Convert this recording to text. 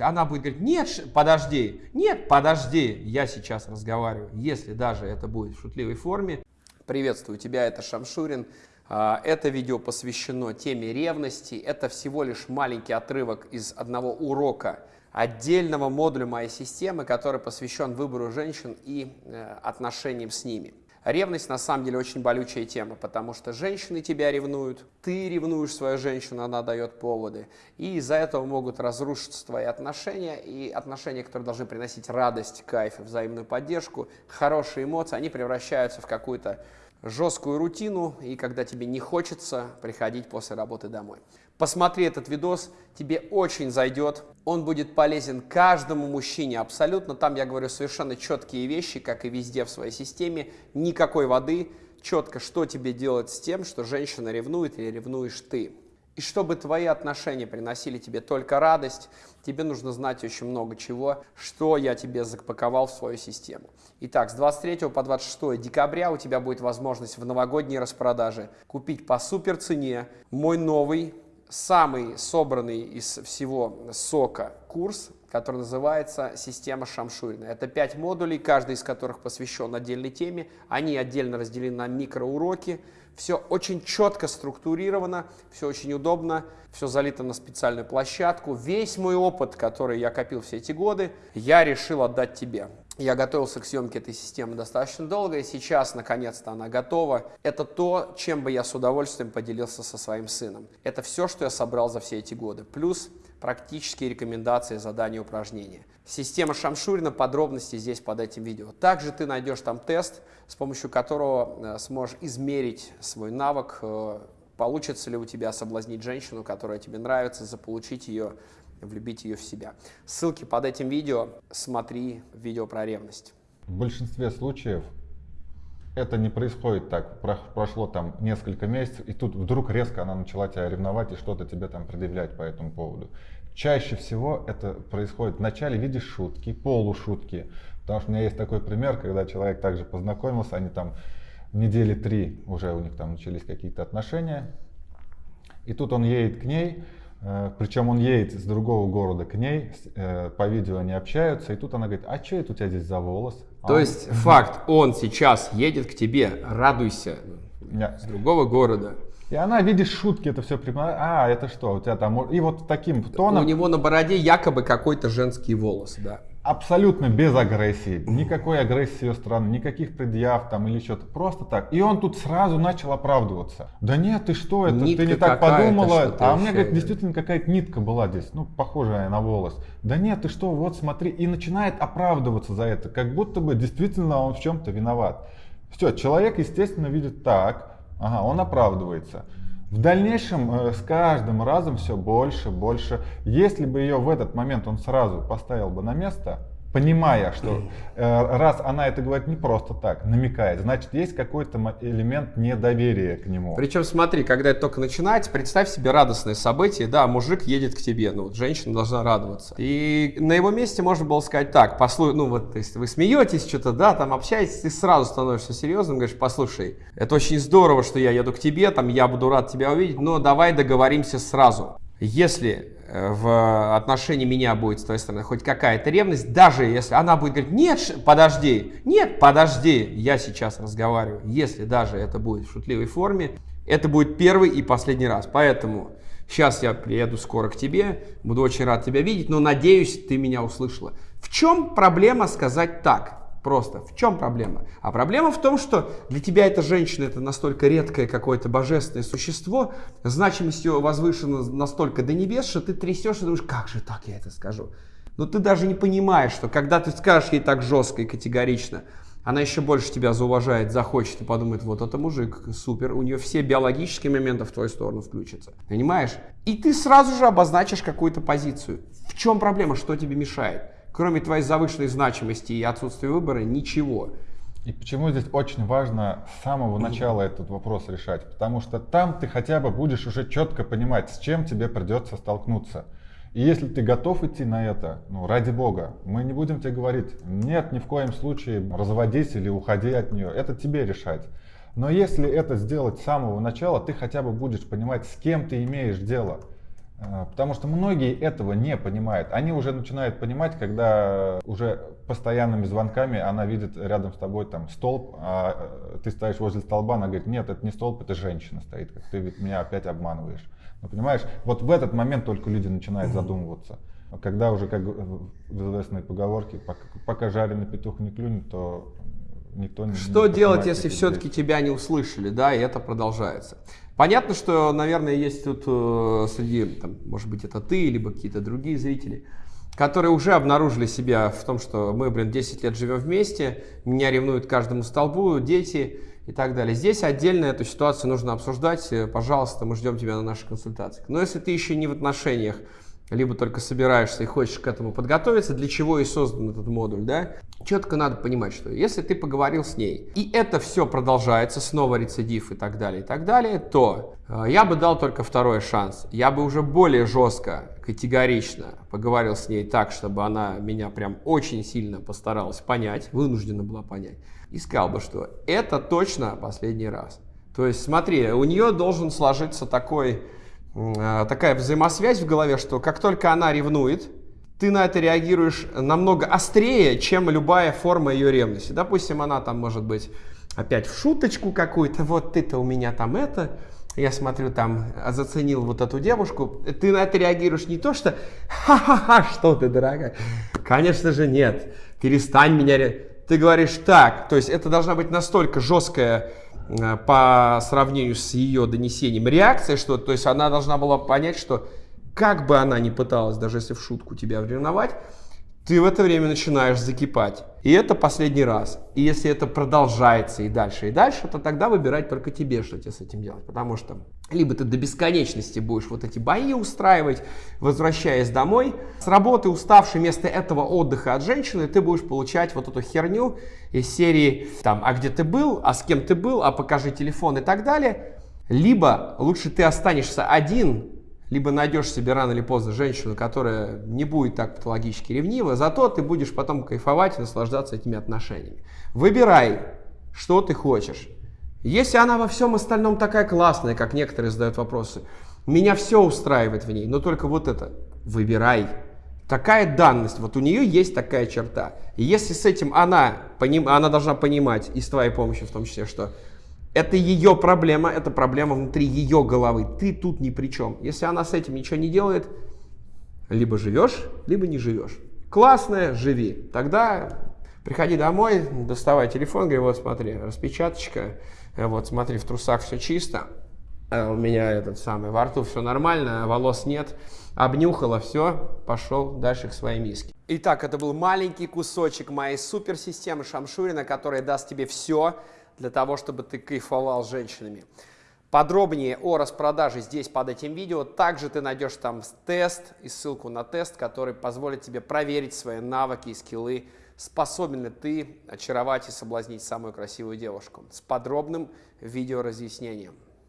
Она будет говорить, нет, подожди, нет, подожди, я сейчас разговариваю, если даже это будет в шутливой форме. Приветствую тебя, это Шамшурин. А, это видео посвящено теме ревности. Это всего лишь маленький отрывок из одного урока отдельного модуля моей системы, который посвящен выбору женщин и э, отношениям с ними. Ревность на самом деле очень болючая тема, потому что женщины тебя ревнуют, ты ревнуешь свою женщину, она дает поводы, и из-за этого могут разрушиться твои отношения, и отношения, которые должны приносить радость, кайф взаимную поддержку, хорошие эмоции, они превращаются в какую-то жесткую рутину, и когда тебе не хочется приходить после работы домой. Посмотри этот видос, тебе очень зайдет, он будет полезен каждому мужчине абсолютно. Там я говорю совершенно четкие вещи, как и везде в своей системе. Никакой воды, четко, что тебе делать с тем, что женщина ревнует или ревнуешь ты. И чтобы твои отношения приносили тебе только радость, тебе нужно знать очень много чего, что я тебе запаковал в свою систему. Итак, с 23 по 26 декабря у тебя будет возможность в новогодней распродаже купить по супер цене мой новый самый собранный из всего сока курс, который называется «Система Шамшурина». Это пять модулей, каждый из которых посвящен отдельной теме. Они отдельно разделены на микроуроки. Все очень четко структурировано, все очень удобно, все залито на специальную площадку. Весь мой опыт, который я копил все эти годы, я решил отдать тебе. Я готовился к съемке этой системы достаточно долго, и сейчас, наконец-то, она готова. Это то, чем бы я с удовольствием поделился со своим сыном. Это все, что я собрал за все эти годы. Плюс практические рекомендации, задания, упражнения. Система Шамшурина, подробности здесь под этим видео. Также ты найдешь там тест, с помощью которого э, сможешь измерить свой навык, э, получится ли у тебя соблазнить женщину, которая тебе нравится, заполучить ее влюбить ее в себя. Ссылки под этим видео, смотри видео про ревность. В большинстве случаев это не происходит так, прошло там несколько месяцев, и тут вдруг резко она начала тебя ревновать и что-то тебе там предъявлять по этому поводу. Чаще всего это происходит вначале в виде шутки, полушутки. Потому что у меня есть такой пример, когда человек также познакомился, они там недели три уже у них там начались какие-то отношения. И тут он едет к ней, Э, Причем он едет из другого города к ней, э, по видео они общаются, и тут она говорит, а что это у тебя здесь за волос? А То он... есть факт, он сейчас едет к тебе, радуйся, yeah. с другого города. И она, видишь, шутки это все припоминает. А, это что, у тебя там... И вот таким тоном... У него на бороде якобы какой-то женский волос, да абсолютно без агрессии, никакой агрессии с ее стороны, никаких предъяв там или что-то, просто так. И он тут сразу начал оправдываться. Да нет, ты что, это нитка ты не так подумала. А у меня, говорит, действительно какая-то нитка была здесь, ну, похожая на волос. Да нет, ты что, вот смотри. И начинает оправдываться за это, как будто бы действительно он в чем-то виноват. Все, человек, естественно, видит так, ага, он оправдывается. В дальнейшем э, с каждым разом все больше, больше. Если бы ее в этот момент он сразу поставил бы на место, понимая, что э, раз она это говорит не просто так, намекает, значит есть какой-то элемент недоверия к нему. Причем смотри, когда это только начинается, представь себе радостное событие, да, мужик едет к тебе, ну вот женщина должна радоваться. И на его месте можно было сказать так, послушай, ну вот, то есть вы смеетесь что-то, да, там общаетесь, ты сразу становишься серьезным, говоришь, послушай, это очень здорово, что я еду к тебе, там я буду рад тебя увидеть, но давай договоримся сразу. Если в отношении меня будет с твоей стороны хоть какая-то ревность, даже если она будет говорить, нет, подожди, нет, подожди, я сейчас разговариваю, если даже это будет в шутливой форме, это будет первый и последний раз. Поэтому сейчас я приеду скоро к тебе, буду очень рад тебя видеть, но надеюсь, ты меня услышала. В чем проблема сказать так? Просто. В чем проблема? А проблема в том, что для тебя эта женщина это настолько редкое какое-то божественное существо, значимость ее возвышена настолько до небес, что ты трясешь и думаешь, как же так я это скажу? Но ты даже не понимаешь, что когда ты скажешь ей так жестко и категорично, она еще больше тебя зауважает, захочет и подумает, вот это мужик, супер, у нее все биологические моменты в твою сторону включатся. Понимаешь? И ты сразу же обозначишь какую-то позицию. В чем проблема, что тебе мешает? Кроме твоей завышенной значимости и отсутствия выбора, ничего. И почему здесь очень важно с самого начала этот вопрос решать? Потому что там ты хотя бы будешь уже четко понимать, с чем тебе придется столкнуться. И если ты готов идти на это, ну ради бога, мы не будем тебе говорить, нет, ни в коем случае разводись или уходи от нее, это тебе решать. Но если это сделать с самого начала, ты хотя бы будешь понимать, с кем ты имеешь дело. А, потому что многие этого не понимают. Они уже начинают понимать, когда уже постоянными звонками она видит рядом с тобой там столб, а ты стоишь возле столба, она говорит, нет, это не столб, это женщина стоит, как ты меня опять обманываешь. Ну, понимаешь, вот в этот момент только люди начинают задумываться. Когда уже, как в известной поговорке, пока, пока жареный петух не клюнет, то никто не Что не делать, если все-таки тебя не услышали, да, и это продолжается? Понятно, что, наверное, есть тут э, среди, там, может быть, это ты, либо какие-то другие зрители, которые уже обнаружили себя в том, что мы, блин, 10 лет живем вместе, меня ревнуют каждому столбу, дети и так далее. Здесь отдельно эту ситуацию нужно обсуждать. Э, пожалуйста, мы ждем тебя на наших консультациях. Но если ты еще не в отношениях, либо только собираешься и хочешь к этому подготовиться, для чего и создан этот модуль, да, четко надо понимать, что если ты поговорил с ней, и это все продолжается, снова рецидив и так далее, и так далее, то э, я бы дал только второй шанс. Я бы уже более жестко, категорично поговорил с ней так, чтобы она меня прям очень сильно постаралась понять, вынуждена была понять, и сказал бы, что это точно последний раз. То есть смотри, у нее должен сложиться такой такая взаимосвязь в голове, что как только она ревнует, ты на это реагируешь намного острее, чем любая форма ее ревности. Допустим, она там может быть опять в шуточку какую-то, вот ты-то у меня там это, я смотрю, там заценил вот эту девушку, ты на это реагируешь не то, что ха-ха-ха, что ты, дорогая. Конечно же нет, перестань меня... Ты говоришь так, то есть это должна быть настолько жесткая по сравнению с ее донесением реакция, что, то есть она должна была понять, что как бы она ни пыталась, даже если в шутку тебя ревновать, ты в это время начинаешь закипать. И это последний раз. И если это продолжается и дальше, и дальше, то тогда выбирать только тебе, что тебе с этим делать. Потому что либо ты до бесконечности будешь вот эти бои устраивать, возвращаясь домой, с работы уставший, вместо этого отдыха от женщины, ты будешь получать вот эту херню из серии, там, а где ты был, а с кем ты был, а покажи телефон и так далее. Либо лучше ты останешься один, либо найдешь себе рано или поздно женщину, которая не будет так патологически ревнива, зато ты будешь потом кайфовать и наслаждаться этими отношениями. Выбирай, что ты хочешь. Если она во всем остальном такая классная, как некоторые задают вопросы, меня все устраивает в ней, но только вот это, выбирай. Такая данность, вот у нее есть такая черта. И если с этим она, она должна понимать, и с твоей помощью в том числе, что это ее проблема, это проблема внутри ее головы. Ты тут ни при чем. Если она с этим ничего не делает, либо живешь, либо не живешь. Классная, живи. Тогда приходи домой, доставай телефон, говори, вот смотри, распечаточка, вот смотри, в трусах все чисто, а у меня этот самый, во рту все нормально, волос нет, обнюхала, все, пошел дальше к своей миске. Итак, это был маленький кусочек моей суперсистемы Шамшурина, которая даст тебе все, для того, чтобы ты кайфовал с женщинами. Подробнее о распродаже здесь под этим видео. Также ты найдешь там тест и ссылку на тест, который позволит тебе проверить свои навыки и скиллы, способен ли ты очаровать и соблазнить самую красивую девушку с подробным видеоразъяснением.